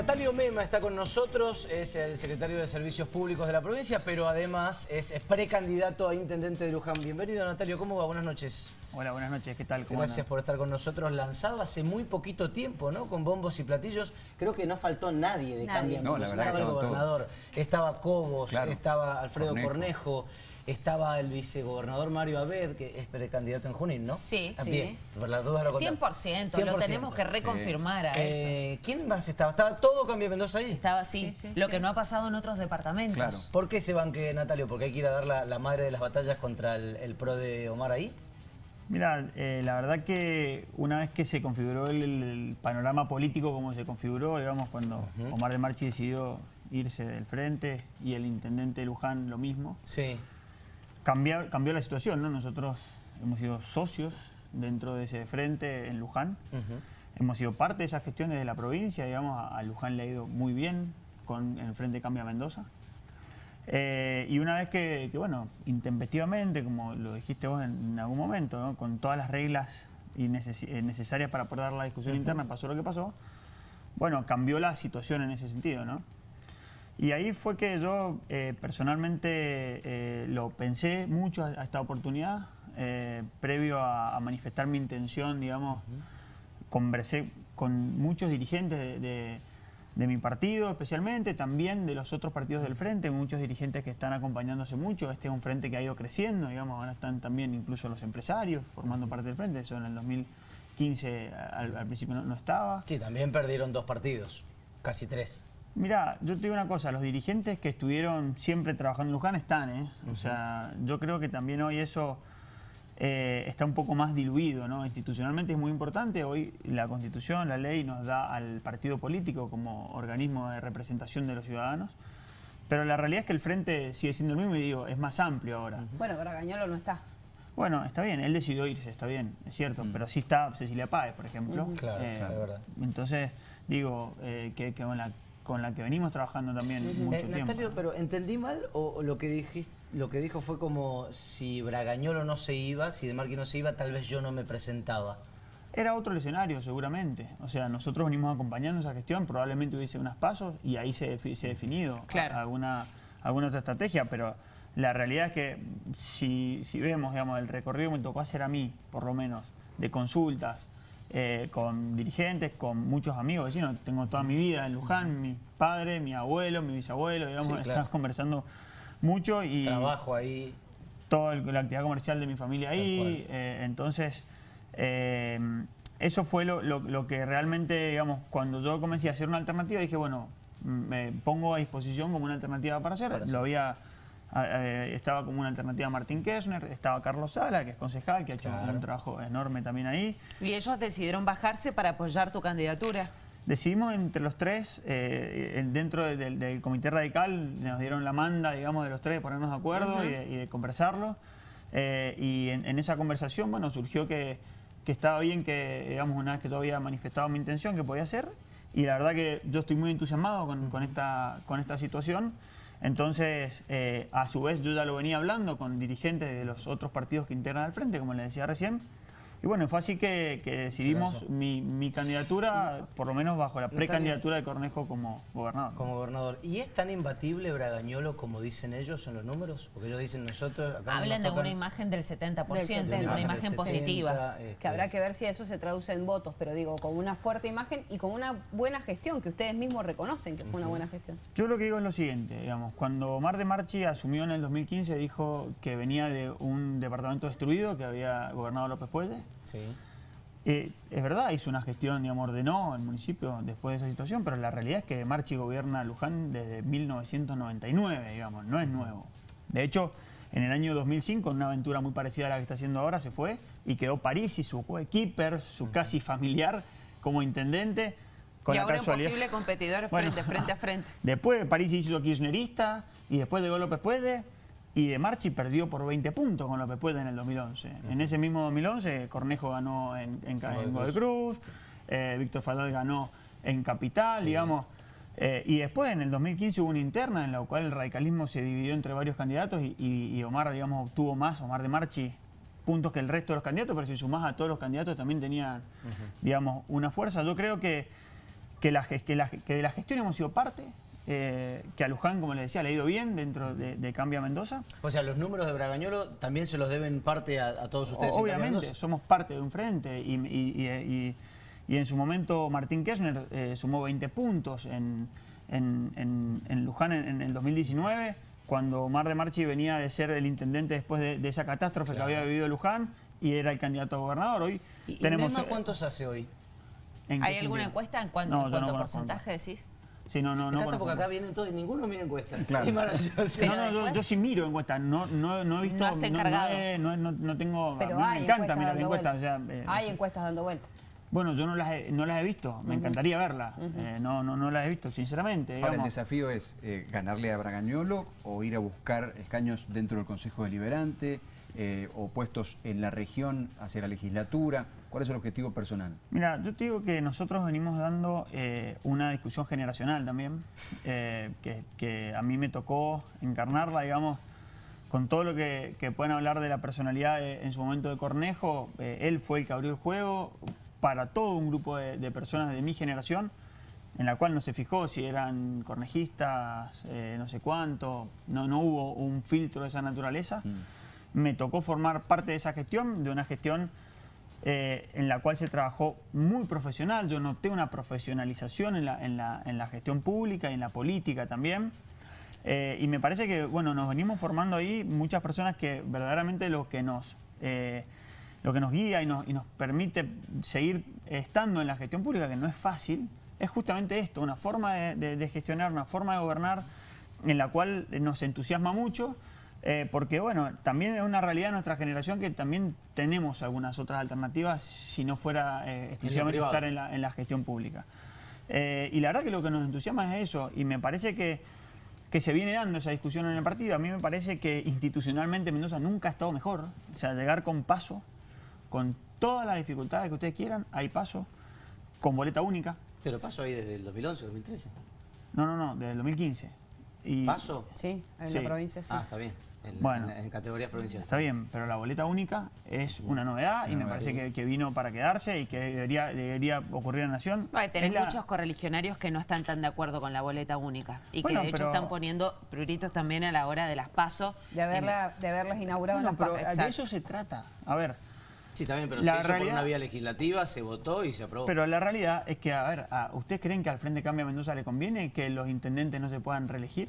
Natalio Mema está con nosotros, es el secretario de Servicios Públicos de la provincia, pero además es precandidato a intendente de Luján. Bienvenido Natalio, ¿cómo va? Buenas noches. Hola, buenas noches, ¿qué tal? ¿Cómo Gracias por estar con nosotros. Lanzado hace muy poquito tiempo, ¿no? Con bombos y platillos. Creo que no faltó nadie de Cambia no, Estaba el gobernador, estaba Cobos, estaba Alfredo Cornejo estaba el vicegobernador Mario Abed, que es precandidato en Junín, ¿no? Sí, También. Por las dudas lo 100%, lo tenemos que reconfirmar a eh, eso. ¿Quién más estaba? ¿Estaba todo Cambio Mendoza ahí? Estaba así, lo que no ha pasado en otros departamentos. ¿Por qué se banque, Natalio? ¿Porque hay que ir a dar la, madre de las batallas contra el, PRO de Omar ahí? Mira, eh, la verdad que una vez que se configuró el, panorama político como se configuró, digamos, cuando Omar de Marchi decidió irse del frente y el intendente Luján lo mismo. Sí cambió, cambió la situación, ¿no? Nosotros hemos sido socios dentro de ese frente en Luján. Hemos sido parte de esas gestiones de la provincia, digamos, a, Luján le ha ido muy bien con el Frente Cambia Mendoza. Eh, y una vez que, bueno, intempestivamente, como lo dijiste vos en, algún momento, con todas las reglas eh, necesarias para poder dar la discusión interna, pasó lo que pasó, bueno, cambió la situación en ese sentido, ¿no? Y ahí fue que yo eh, personalmente eh, lo pensé mucho a, esta oportunidad, eh, previo a, manifestar mi intención, digamos, conversé con muchos dirigentes de, mi partido especialmente, también de los otros partidos del Frente, muchos dirigentes que están acompañándose mucho, este es un Frente que ha ido creciendo, digamos, ahora están también incluso los empresarios formando parte del Frente, eso en el 2015 al, principio no estaba. Sí, también perdieron dos partidos, casi tres. Mira, yo te digo una cosa, los dirigentes que estuvieron siempre trabajando en Luján están, ¿eh? O sea, yo creo que también hoy eso eh, está un poco más diluido, ¿no? Institucionalmente es muy importante, hoy la Constitución, la ley nos da al partido político como organismo de representación de los ciudadanos, pero la realidad es que el frente sigue siendo el mismo y digo, es más amplio ahora. Bueno, Bragañolo no está. Bueno, está bien, él decidió irse, está bien, es cierto, pero sí está Cecilia Páez, por ejemplo. Claro, eh, claro, verdad. Entonces, digo, que, que con la con la que venimos trabajando también mucho eh, tiempo. Natalio, pero ¿entendí mal o lo que dijiste, lo que dijo fue como si Bragañolo no se iba, si De Marqui no se iba, tal vez yo no me presentaba? Era otro escenario seguramente, o sea, nosotros venimos acompañando esa gestión, probablemente hubiese unos pasos y ahí se, se ha definido alguna, alguna otra estrategia, pero la realidad es que si, si vemos, digamos, el recorrido que me tocó hacer a mí, por lo menos, de consultas, eh, con dirigentes, con muchos amigos vecinos. Tengo toda mi vida en Luján, mi padre, mi abuelo, mi bisabuelo, digamos, estamos conversando mucho y... Trabajo ahí. Toda la actividad comercial de mi familia ahí, eh, entonces... Eh, eso fue lo, que realmente, digamos, cuando yo comencé a hacer una alternativa, dije, bueno, me pongo a disposición como una alternativa para hacer. Lo había eh, estaba como una alternativa Martín Kirchner, estaba Carlos Sala, que es concejal, que ha hecho un trabajo enorme también ahí. ¿Y ellos decidieron bajarse para apoyar tu candidatura? Decidimos entre los tres, eh, dentro del, Comité Radical, nos dieron la manda, digamos, de los tres, de ponernos de acuerdo y, de, conversarlo. Eh, y en, esa conversación, bueno, surgió que, estaba bien que, digamos, una vez que todavía había manifestado mi intención, que podía hacer. Y la verdad que yo estoy muy entusiasmado con, esta, con esta situación. Entonces, eh, a su vez, yo ya lo venía hablando con dirigentes de los otros partidos que integran al frente, como les decía recién, y bueno, fue así que, decidimos mi, candidatura, por lo menos bajo la precandidatura de Cornejo como gobernador. Como gobernador. ¿Y es tan imbatible Bragañolo como dicen ellos en los números? Porque ellos dicen nosotros... Hablan de una imagen del 70%, de una imagen positiva. Que este, habrá que ver si eso se traduce en votos, pero digo, con una fuerte imagen y con una buena gestión, que ustedes mismos reconocen que fue una buena gestión. Yo lo que digo es lo siguiente, digamos, cuando Omar de Marchi asumió en el 2015, dijo que venía de un departamento destruido, que había gobernado López Puelle, Sí. Eh, es verdad, hizo una gestión, digamos, ordenó el municipio después de esa situación, pero la realidad es que Marchi gobierna Luján desde 1999, digamos, no es nuevo. De hecho, en el año 2005, una aventura muy parecida a la que está haciendo ahora, se fue y quedó París y su coequiper, su casi familiar, como intendente. Con y ahora un posible competidor frente, frente a frente. Después París hizo kirchnerista y después de López Puede y de Marchi perdió por 20 puntos con López Puede en el 2011. En ese mismo 2011 Cornejo ganó en, en, en Cruz, eh, Víctor Fadad ganó en Capital, digamos. Eh, y después en el 2015 hubo una interna en la cual el radicalismo se dividió entre varios candidatos y, Omar, digamos, obtuvo más, Omar de Marchi, puntos que el resto de los candidatos, pero si sumás a todos los candidatos también tenían, digamos, una fuerza. Yo creo que que, la, que, que de la gestión hemos sido parte, eh, que a Luján, como les decía, le ha ido bien dentro de, Cambia Mendoza. O sea, los números de Bragañolo también se los deben parte a, todos ustedes. Obviamente, somos parte de un frente y, en su momento Martín Kirchner eh, sumó 20 puntos en, Luján en, el 2019, cuando Mar de Marchi venía de ser el intendente después de, esa catástrofe que había vivido Luján y era el candidato a gobernador. Hoy ¿Y, tenemos, eh, cuántos hace hoy? ¿Hay alguna encuesta en cuanto, porcentaje decís? Sí, no, no, no. porque acá vienen todos y ninguno mira encuestas. Claro. no, yo, sí miro encuestas, no, no, no he visto. No, no, no, tengo. Pero a mí me encanta mirar encuestas. O sea, eh, hay encuestas dando vueltas. Bueno, yo no las he, no las he visto, me encantaría verlas. Eh, no, no, no las he visto, sinceramente. Ahora, el desafío es eh, ganarle a Bragañolo o ir a buscar escaños dentro del Consejo Deliberante eh, o puestos en la región hacia la legislatura. ¿Cuál es el objetivo personal? Mira, yo te digo que nosotros venimos dando una discusión generacional también, que, que, a mí me tocó encarnarla, digamos, con todo lo que, que pueden hablar de la personalidad en su momento de Cornejo. él fue el que abrió el juego, para todo un grupo de, personas de mi generación, en la cual no se fijó si eran cornejistas, eh, no sé cuánto, no, no hubo un filtro de esa naturaleza. Mm. Me tocó formar parte de esa gestión, de una gestión eh, en la cual se trabajó muy profesional. Yo noté una profesionalización en la, en la, en la gestión pública y en la política también. Eh, y me parece que bueno, nos venimos formando ahí muchas personas que verdaderamente lo que nos lo que nos guía y nos, permite seguir estando en la gestión pública, que no es fácil, es justamente esto, una forma de, gestionar, una forma de gobernar en la cual nos entusiasma mucho, eh, porque bueno, también es una realidad de nuestra generación que también tenemos algunas otras alternativas si no fuera eh, exclusivamente estar en la, gestión pública. Eh, y la verdad que lo que nos entusiasma es eso, y me parece que, que se viene dando esa discusión en el partido. A mí me parece que institucionalmente Mendoza nunca ha estado mejor, o sea, llegar con paso con todas las dificultades que ustedes quieran, hay paso, con boleta única. ¿Pero paso ahí desde el 2011, 2013? No, no, no, desde el 2015. Y... ¿Paso? Sí, en la provincia sí. Ah, está bien. En, bueno, en, categorías provinciales. Está bien, pero la boleta única es una novedad y me parece que, vino para quedarse y que debería, debería ocurrir en la Nación. tenés muchos correligionarios que no están tan de acuerdo con la boleta única y que de hecho están poniendo pruritos también a la hora de las pasos. De, haberla, de haberlas inaugurado en las pero De eso se trata. A ver, Sí, también, pero la se por una vía legislativa, se votó y se aprobó. Pero la realidad es que, a ver, ¿ustedes creen que al Frente Cambia Mendoza le conviene que los intendentes no se puedan reelegir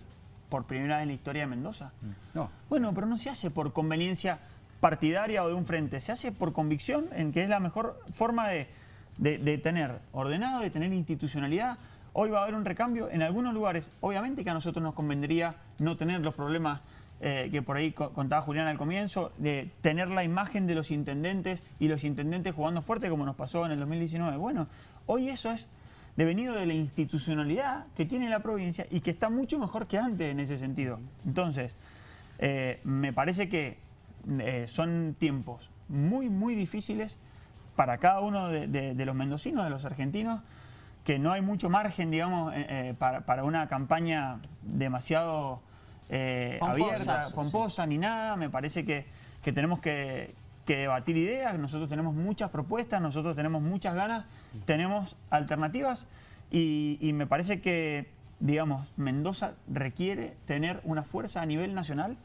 por primera vez en la historia de Mendoza? Mm. No. Bueno, pero no se hace por conveniencia partidaria o de un frente, se hace por convicción en que es la mejor forma de, de tener ordenado, de tener institucionalidad. Hoy va a haber un recambio en algunos lugares. Obviamente que a nosotros nos convendría no tener los problemas eh, que por ahí contaba Julián al comienzo, de tener la imagen de los intendentes y los intendentes jugando fuerte como nos pasó en el 2019. Bueno, hoy eso es devenido de la institucionalidad que tiene la provincia y que está mucho mejor que antes en ese sentido. Entonces, eh, me parece que eh, son tiempos muy, muy difíciles para cada uno de, los mendocinos, de los argentinos, que no hay mucho margen, digamos, para, para, una campaña demasiado eh, abierta, pomposa, ni nada. Me parece que, tenemos que, debatir ideas, nosotros tenemos muchas propuestas, nosotros tenemos muchas ganas, tenemos alternativas y, me parece que, digamos, Mendoza requiere tener una fuerza a nivel nacional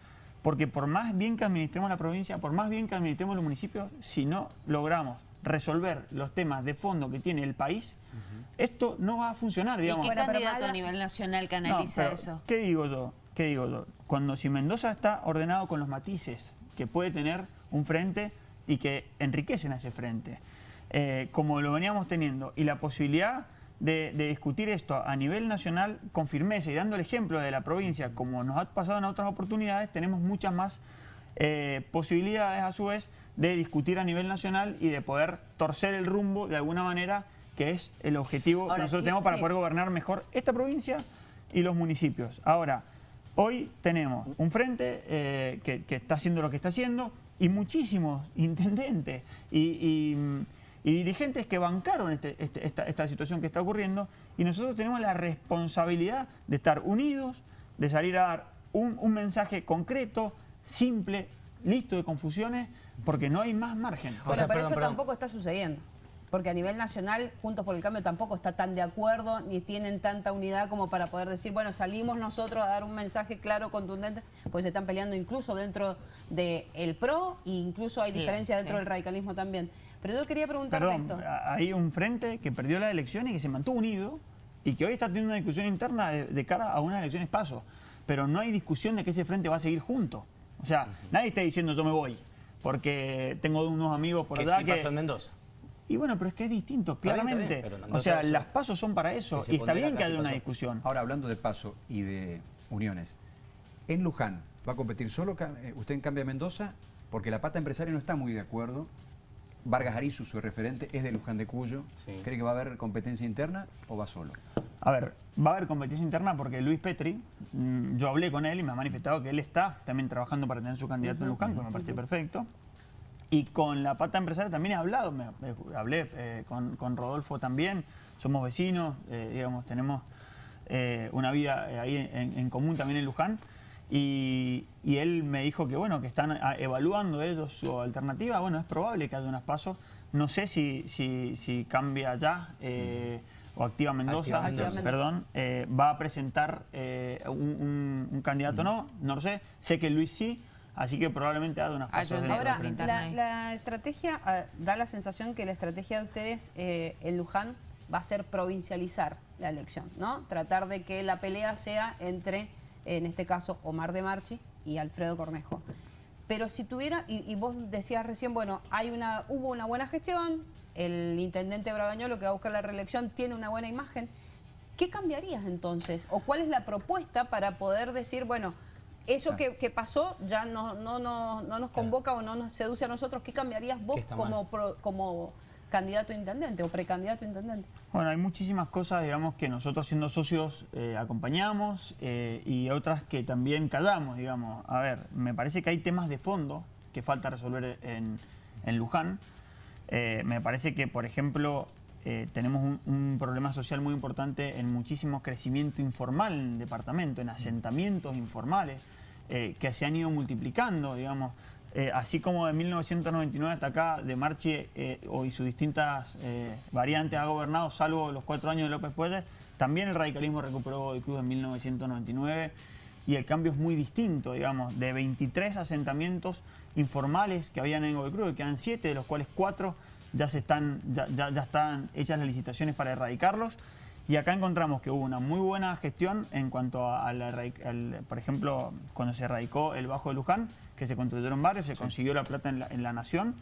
porque por más bien que administremos la provincia, por más bien que administremos los municipios, si no logramos resolver los temas de fondo que tiene el país, esto no va a funcionar, digamos. ¿Y qué candidato a nivel nacional canaliza eso? ¿Qué digo yo? ¿Qué digo yo? Cuando si Mendoza está ordenado con los matices que puede tener un frente y que enriquecen a ese frente, eh, como lo veníamos teniendo, y la posibilidad de, discutir esto a nivel nacional con firmeza y dando el ejemplo de la provincia, como nos ha pasado en otras oportunidades, tenemos muchas más eh, posibilidades a su vez de discutir a nivel nacional y de poder torcer el rumbo de alguna manera, que es el objetivo que nosotros tenemos para poder gobernar mejor esta provincia y los municipios. Ahora, Hoy tenemos un frente eh, que, está haciendo lo que está haciendo y muchísimos intendentes y, dirigentes que bancaron este, este, esta, situación que está ocurriendo y nosotros tenemos la responsabilidad de estar unidos, de salir a dar un, mensaje concreto, simple, listo de confusiones, porque no hay más margen. pero eso tampoco está sucediendo. Porque a nivel nacional, Juntos por el Cambio tampoco está tan de acuerdo, ni tienen tanta unidad como para poder decir, bueno, salimos nosotros a dar un mensaje claro, contundente, pues se están peleando incluso dentro del PRO e incluso hay diferencia dentro del radicalismo también. Pero yo quería preguntar esto. hay un frente que perdió la elección y que se mantuvo unido y que hoy está teniendo una discusión interna de, cara a unas elecciones paso. Pero no hay discusión de que ese frente va a seguir junto. O sea, nadie está diciendo yo me voy, porque tengo unos amigos por allá que... pasó en Mendoza. Y bueno, pero es que es distinto, claramente. o sea, las pasos son para eso y está bien que haya una discusión. Ahora, hablando de paso y de uniones, en Luján, ¿va a competir solo eh, usted en Cambia Mendoza? Porque la pata empresaria no está muy de acuerdo Vargas Arizu, su referente, es de Luján de Cuyo. ¿Cree que va a haber competencia interna o va solo? A ver, va a haber competencia interna porque Luis Petri, mm, yo hablé con él y me ha manifestado que él está también trabajando para tener su candidato en Luján, que me parece perfecto. Y con la pata empresaria también he hablado, me, hablé eh, con, Rodolfo también, somos vecinos, eh, digamos, tenemos eh, una vida ahí en común también en Luján. Y, él me dijo que bueno que están ah, evaluando ellos su alternativa. Bueno, es probable que haya unos pasos. No sé si, si, cambia ya eh, o Activa Mendoza, perdón, eh, va a presentar eh, un, candidato no, no lo sé. Sé que Luis sí. Así que probablemente haga unas pasos. Ahora, la, la, estrategia, ah, da la sensación que la estrategia de ustedes en Luján va a ser provincializar la elección, ¿no? Tratar de que la pelea sea entre en este caso Omar de Marchi y Alfredo Cornejo. Pero si tuviera, y, vos decías recién, bueno, hay una, hubo una buena gestión, el intendente Bragañolo que va a buscar la reelección tiene una buena imagen, ¿qué cambiarías entonces? ¿O cuál es la propuesta para poder decir, bueno, eso que, pasó ya no, no, no, no nos convoca o no nos seduce a nosotros, ¿qué cambiarías vos como, como candidato a intendente o precandidato a intendente? Bueno, hay muchísimas cosas, digamos, que nosotros siendo socios eh, acompañamos eh, y otras que también callamos, digamos. A ver, me parece que hay temas de fondo que falta resolver en, Luján. Eh, me parece que, por ejemplo, tenemos un, un, problema social muy importante en muchísimo crecimiento informal en el departamento, en asentamientos informales que se han ido multiplicando, digamos. Eh, así como de 1999 hasta acá, de Marchi eh, y sus distintas eh, variantes ha gobernado, salvo los cuatro años de López Puelles, también el radicalismo recuperó Godoy Cruz en 1999 y el cambio es muy distinto, digamos, de 23 asentamientos informales que habían en Godoy que quedan 7, de los cuales 4 ya, se están, ya, ya, ya están hechas las licitaciones para erradicarlos. Y acá encontramos que hubo una muy buena gestión en cuanto a, la, por ejemplo, cuando se erradicó el Bajo de Luján, que se construyeron barrios, se consiguió la plata en la, nación,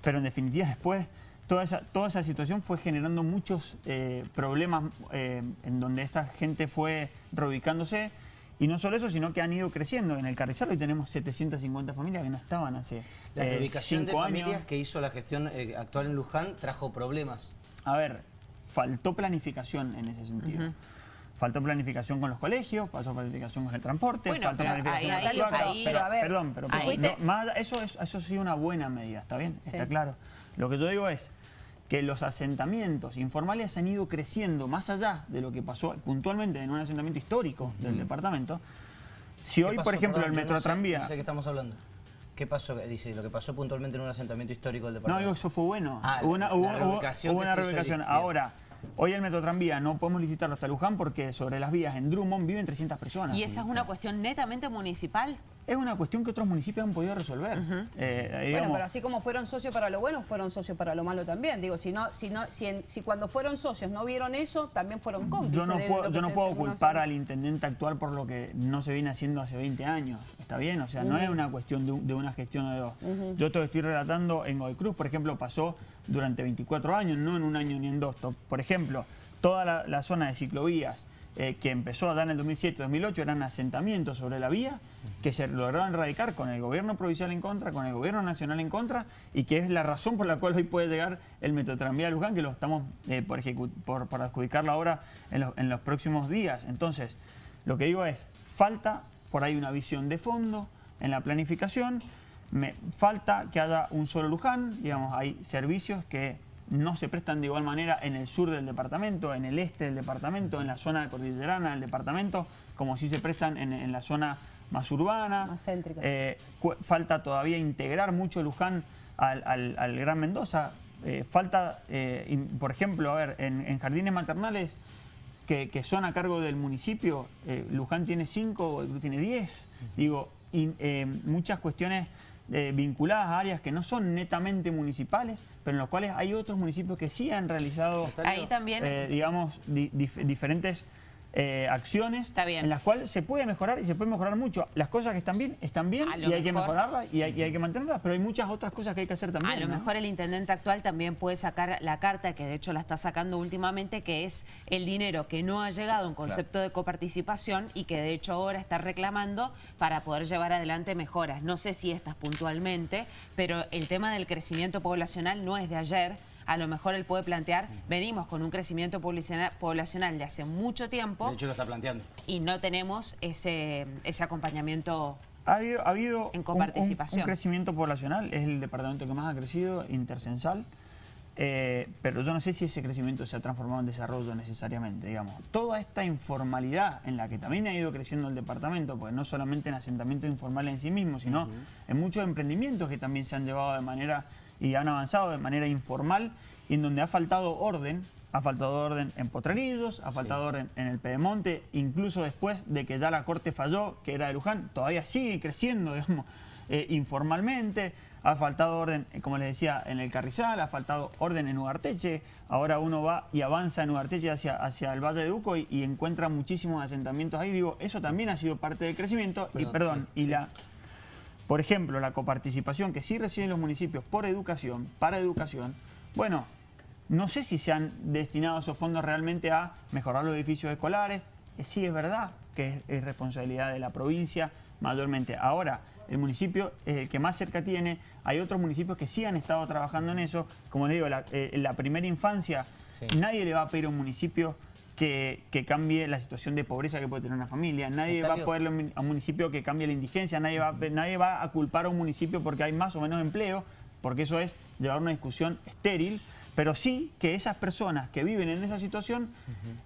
pero en definitiva después toda esa, toda esa situación fue generando muchos eh, problemas eh, en donde esta gente fue reubicándose. Y no solo eso, sino que han ido creciendo. En el Carrizal hoy tenemos 750 familias que no estaban hace La eh, reubicación de familias que hizo la gestión actual en Luján trajo problemas. A ver, faltó planificación en ese sentido. Faltó planificación con los colegios, faltó planificación con el transporte, faltó planificación con ahí, pero, Perdón, pero eso, es, eso sí una buena medida, ¿está bien? Está claro. Lo que yo digo es que los asentamientos informales han ido creciendo más allá de lo que pasó puntualmente en un asentamiento histórico del departamento. Si hoy, por ejemplo, el metro tranvía... No sé qué estamos hablando. ¿Qué pasó? Dice, lo que pasó puntualmente en un asentamiento histórico del departamento. No, eso fue bueno. Ah, hubo una, reubicación. Ahora, Hoy el metro tranvía no podemos licitarlo hasta Luján porque sobre las vías en Drummond viven 300 personas. ¿Y esa es una cuestión netamente municipal? Es una cuestión que otros municipios han podido resolver. Eh, bueno, pero así como fueron socios para lo bueno, fueron socios para lo malo también. Digo, si no, si no, si, cuando fueron socios no vieron eso, también fueron cómplices. Yo no puedo, yo no puedo culpar al intendente actual por lo que no se viene haciendo hace 20 años. ¿Está bien? O sea, no es una cuestión de, una gestión o de dos. Yo te estoy relatando en Godoy Cruz, por ejemplo, pasó durante 24 años, no en un año ni en dos. Por ejemplo, toda la, zona de ciclovías eh, que empezó a dar en el 2007-2008 eran asentamientos sobre la vía que se lograron erradicar con el gobierno provincial en contra, con el gobierno nacional en contra y que es la razón por la cual hoy puede llegar el Metrotranvía de Luján, que lo estamos eh, por, por, adjudicarlo ahora en los próximos días. Entonces, lo que digo es, falta por ahí una visión de fondo en la planificación, me falta que haya un solo Luján, digamos, hay servicios que no se prestan de igual manera en el sur del departamento, en el este del departamento, en la zona cordillerana del departamento, como si se prestan en, la zona más urbana. Más céntrica. Eh, falta todavía integrar mucho Luján al, Gran Mendoza. eh, falta, eh, por ejemplo, a ver, en, jardines maternales que, son a cargo del municipio, Luján tiene cinco, tiene diez, digo, y, muchas cuestiones vinculadas a áreas que no son netamente municipales, pero en los cuales hay otros municipios que sí han realizado, Ahí también. digamos, diferentes eh, acciones en las cuales se puede mejorar y se puede mejorar mucho. Las cosas que están bien, están bien y hay que mejorarlas y hay, que mantenerlas, pero hay muchas otras cosas que hay que hacer también. A lo mejor el intendente actual también puede sacar la carta, que de hecho la está sacando últimamente, que es el dinero que no ha llegado en concepto de coparticipación y que de hecho ahora está reclamando para poder llevar adelante mejoras. No sé si estas puntualmente, pero el tema del crecimiento poblacional no es de ayer, a lo mejor él puede plantear, venimos con un crecimiento poblacional de hace mucho tiempo. De hecho lo está planteando. Y no tenemos ese, ese acompañamiento ha habido, ha habido en coparticipación. Un, crecimiento poblacional, es el departamento que más ha crecido, intercensal, eh, pero yo no sé si ese crecimiento se ha transformado en desarrollo necesariamente, digamos. Toda esta informalidad en la que también ha ido creciendo el departamento, pues no solamente en asentamiento informal en sí mismo, sino en muchos emprendimientos que también se han llevado de manera y han avanzado de manera informal y en donde ha faltado orden, ha faltado orden en Potrerillos, ha faltado orden en el Pedemonte, incluso después de que ya la Corte falló, que era de Luján, todavía sigue creciendo, digamos, eh, informalmente, ha faltado orden, eh, como les decía, en el Carrizal, ha faltado orden en Ugarteche, ahora uno va y avanza en Ugarteche hacia, hacia el Valle de Uco y, encuentra muchísimos asentamientos ahí, digo, eso también ha sido parte del crecimiento, y perdón, y la por ejemplo, la coparticipación que sí reciben los municipios por educación, para educación, bueno, no sé si se han destinado esos fondos realmente a mejorar los edificios escolares. Eh, sí es verdad que es, responsabilidad de la provincia mayormente. Ahora, el municipio es el que más cerca tiene. Hay otros municipios que sí han estado trabajando en eso. Como le digo, la, eh, la primera infancia, nadie le va a pedir a un municipio que, cambie la situación de pobreza que puede tener una familia. Nadie va a poder a un municipio que cambie la indigencia, nadie va, nadie va a culpar a un municipio porque hay más o menos empleo, porque eso es llevar una discusión estéril, pero sí que esas personas que viven en esa situación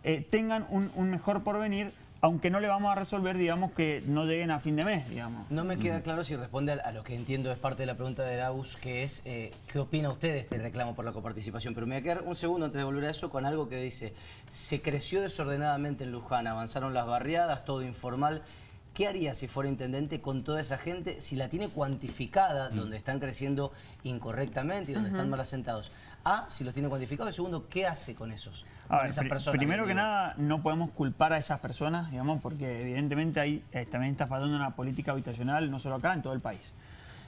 eh, tengan un, un mejor porvenir aunque no le vamos a resolver, digamos, que no lleguen a fin de mes, digamos. No me queda claro si responde a, lo que entiendo es parte de la pregunta de Laus, que es, eh, ¿qué opina usted de este reclamo por la coparticipación? Pero me voy a quedar un segundo antes de volver a eso con algo que dice, se creció desordenadamente en Luján, avanzaron las barriadas, todo informal. ¿Qué haría si fuera intendente con toda esa gente, si la tiene cuantificada, mm. donde están creciendo incorrectamente y donde están mal asentados? A, si los tiene cuantificados, y segundo, ¿qué hace con esos? Primero que nada, no podemos culpar a esas personas, digamos, porque evidentemente ahí eh, también está fallando una política habitacional, no solo acá, en todo el país.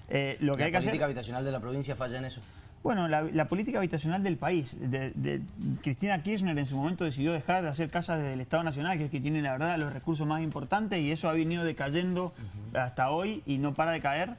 Eh, lo que ¿La hay política habitacional de la provincia falla en eso? Bueno, la, política habitacional del país. De, Cristina Kirchner en su momento decidió dejar de hacer casas desde el Estado Nacional, que es que tiene la verdad los recursos más importantes, y eso ha venido decayendo hasta hoy y no para de caer.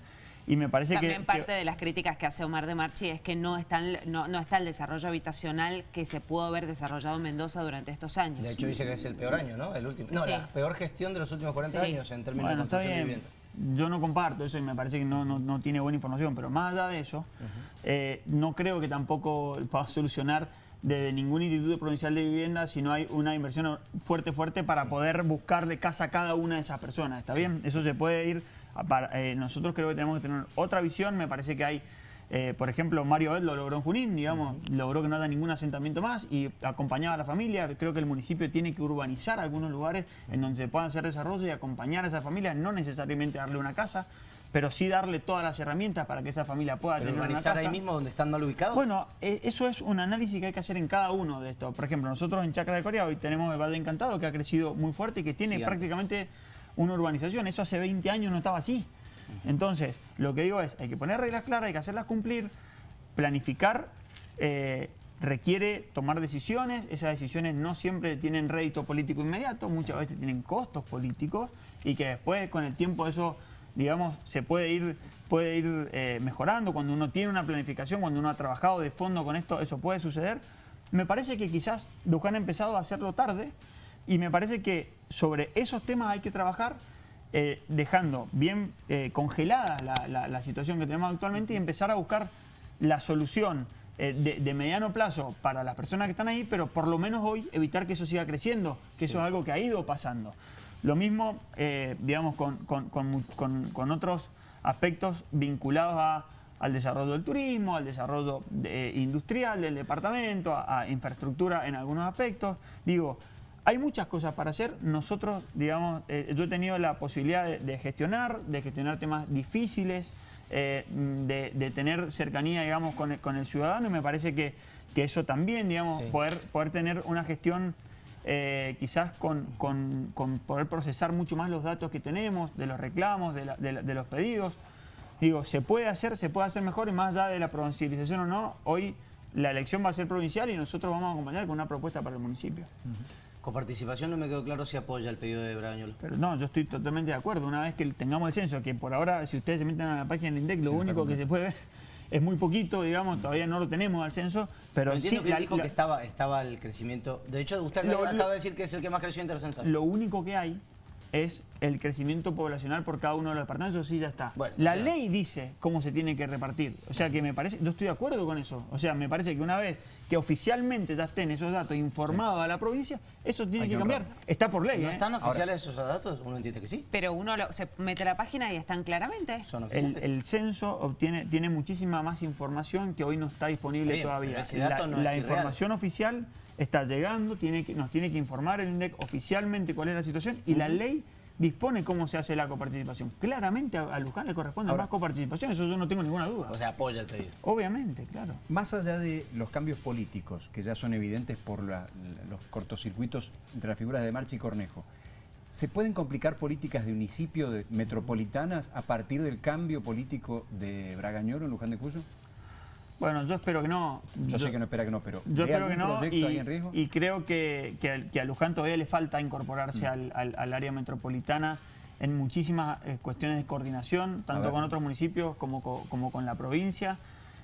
Y me parece También que... parte de las críticas que hace Omar de Marchi es que no, están, no, no está el desarrollo habitacional que se pudo haber desarrollado en Mendoza durante estos años. De hecho dice que es el peor año, ¿no? El último. No, la peor gestión de los últimos 40 años en términos de construcción de vivienda. Yo no comparto eso y me parece que no, no, tiene buena información, pero más allá de eso, eh, no creo que tampoco pueda solucionar desde ningún instituto provincial de vivienda si no hay una inversión fuerte, fuerte para poder buscarle casa a cada una de esas personas. ¿Está bien? Eso se puede ir eh, nosotros creo que tenemos que tener otra visión, me parece que hay, eh, por ejemplo, Mario Ed lo logró en Junín, digamos, logró que no haya ningún asentamiento más y acompañaba a la familia, creo que el municipio tiene que urbanizar algunos lugares en donde se puedan hacer desarrollo y acompañar a esa familia, no necesariamente darle una casa, pero sí darle todas las herramientas para que esa familia pueda tener una casa. ahí mismo donde están mal ubicados? Bueno, eh, eso es un análisis que hay que hacer en cada uno de estos. Por ejemplo, nosotros en Chacra de Corea hoy tenemos el Valle Encantado que ha crecido muy fuerte y que tiene prácticamente una urbanización. Eso hace 20 años no estaba así. Entonces, lo que digo es, hay que poner reglas claras, hay que hacerlas cumplir, planificar, eh, requiere tomar decisiones, esas decisiones no siempre tienen rédito político inmediato, muchas veces tienen costos políticos y que después con el tiempo eso, digamos, se puede ir, puede ir eh, mejorando, cuando uno tiene una planificación, cuando uno ha trabajado de fondo con esto, eso puede suceder. Me parece que quizás Luján ha empezado a hacerlo tarde, y me parece que sobre esos temas hay que trabajar eh, dejando bien eh, congelada la, situación que tenemos actualmente y empezar a buscar la solución eh, de, mediano plazo para las personas que están ahí, pero por lo menos hoy evitar que eso siga creciendo, que eso es algo que ha ido pasando. Lo mismo, digamos, con, con, otros aspectos vinculados a al desarrollo del turismo, al desarrollo industrial del departamento, a, infraestructura en algunos aspectos. Digo, hay muchas cosas para hacer. Nosotros, digamos, eh, yo he tenido la posibilidad de, gestionar, de gestionar temas difíciles, eh, de, tener cercanía, digamos, con, el ciudadano y me parece que, eso también, digamos, poder, poder tener una gestión quizás con, poder procesar mucho más los datos que tenemos, de los reclamos, de los pedidos, Digo, se puede hacer, se puede hacer mejor y más allá de la provincialización o no, hoy la elección va a ser provincial y nosotros vamos a acompañar con una propuesta para el municipio. Con participación no me quedó claro si apoya el pedido de Bragañol. Pero no, yo estoy totalmente de acuerdo. Una vez que tengamos el censo, que por ahora, si ustedes se meten a la página del INDEC, lo único que se puede ver es muy poquito, digamos, todavía no lo tenemos al censo, pero, entiendo que dijo que estaba, estaba el crecimiento. De hecho, usted acaba de decir que es el que más creció en Lo único que hay es el crecimiento poblacional por cada uno de los departamentos, eso sí ya está. la ley dice cómo se tiene que repartir. O sea que me parece, yo estoy de acuerdo con eso. O sea, me parece que una vez que oficialmente ya estén esos datos informados a la provincia, eso tiene que, cambiar. Está por ley. ¿No ¿eh? están oficiales esos datos? Uno entiende que sí. Pero uno se mete a la página y están claramente. Son oficiales. El, censo obtiene, tiene muchísima más información que hoy no está disponible todavía. la, información oficial está llegando, tiene que, nos tiene que informar el INDEC oficialmente cuál es la situación y la ley dispone cómo se hace la coparticipación. Claramente a, Luján le corresponde más coparticipación, eso yo no tengo ninguna duda. O sea, apoya el pedido. Obviamente, claro. Más allá de los cambios políticos, que ya son evidentes por los cortocircuitos entre las figuras de Marchi y Cornejo, ¿se pueden complicar políticas de municipio de metropolitanas a partir del cambio político de Bragañoro en Luján de Cuyo? Bueno, yo espero que no. Yo, sé que no espera que no, pero yo espero que no y, y, creo que, que, a Luján todavía le falta incorporarse mm. al, área metropolitana en muchísimas eh, cuestiones de coordinación, tanto con otros municipios como, como con la provincia.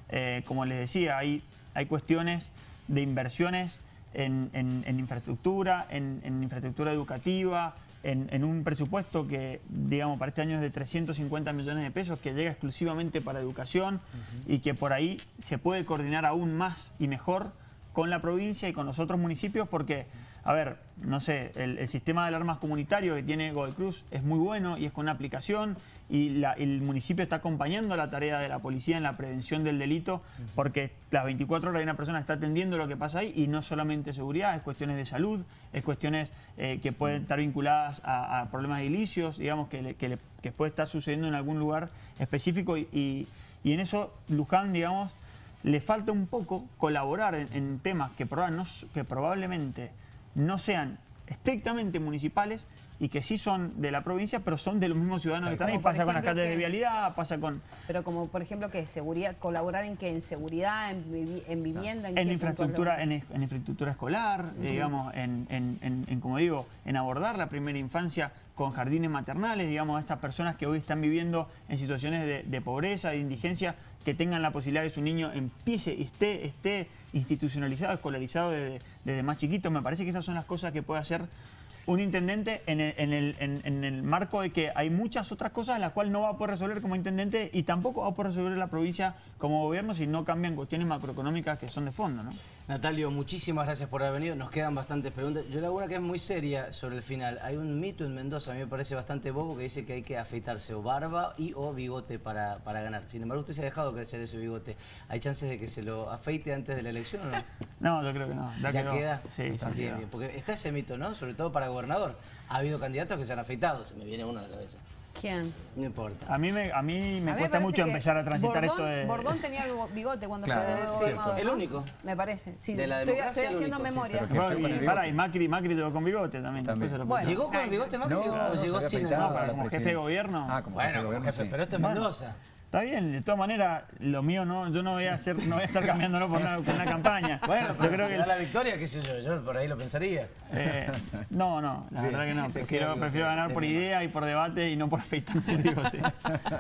Eh, como les decía, hay, hay cuestiones de inversiones en, en, infraestructura, en, infraestructura educativa, en, un presupuesto que, digamos, para este año es de 350 millones de pesos, que llega exclusivamente para educación y que por ahí se puede coordinar aún más y mejor con la provincia y con los otros municipios porque a ver, no sé, el, sistema de alarmas comunitario que tiene Cruz es muy bueno y es con una aplicación y el municipio está acompañando la tarea de la policía en la prevención del delito porque las 24 horas una persona está atendiendo lo que pasa ahí y no solamente seguridad, es cuestiones de salud, es cuestiones eh, que pueden estar vinculadas a, problemas de ilicios, digamos, que, que, puede estar sucediendo en algún lugar específico y, en eso Luján, digamos, le falta un poco colaborar en, temas que, que probablemente no sean estrictamente municipales y que sí son de la provincia, pero son de los mismos ciudadanos que están ahí. Pasa con las calles de vialidad, pasa con... Pero como, por ejemplo, que seguridad, colaborar en que en seguridad, en, vivienda... En, infraestructura, en, infraestructura escolar, digamos, en, como digo, en abordar la primera infancia con jardines maternales, digamos, a estas personas que hoy están viviendo en situaciones de, pobreza, de indigencia, que tengan la posibilidad de que su niño empiece y esté, esté institucionalizado, escolarizado desde, desde más chiquito. Me parece que esas son las cosas que puede hacer un intendente en el, marco de que hay muchas otras cosas las cuales no va a poder resolver como intendente y tampoco va a poder resolver la provincia como gobierno si no cambian cuestiones macroeconómicas que son de fondo. ¿no? Natalio, muchísimas gracias por haber venido. Nos quedan bastantes preguntas. Yo le hago una que es muy seria sobre el final. Hay un mito en Mendoza, a mí me parece bastante bobo, que dice que hay que afeitarse o barba y o bigote para, ganar. Sin embargo, usted se ha dejado crecer ese bigote. ¿Hay chances de que se lo afeite antes de la elección o no? No, yo creo que no. ¿Ya, queda? Sí, bien, bien. Porque está ese mito, ¿no? Sobre todo para gobernador. Ha habido candidatos que se han afeitado, se me viene uno a la cabeza. ¿Quién? No importa. A mí me, a mí me cuesta mucho empezar a transitar esto de... Bordón tenía bigote cuando fue gobernador. El único. Me parece. Sí, de la estoy, estoy haciendo memoria. para, y Macri, Macri llegó con bigote también. ¿Llegó con bigote Macri o llegó sin el No, como jefe de gobierno. Ah, como bueno, jefe de gobierno, jefe, pero esto es Mendoza. Está bien, de todas maneras, lo mío no, yo no voy a hacer, no voy a estar cambiándolo por una, una campaña. Bueno, pero yo creo que da la victoria, qué sé yo, yo por ahí lo pensaría. Eh, no, no, la verdad que no. Prefiero, prefiero ganar por idea y por debate y no por afeitarme el bigote.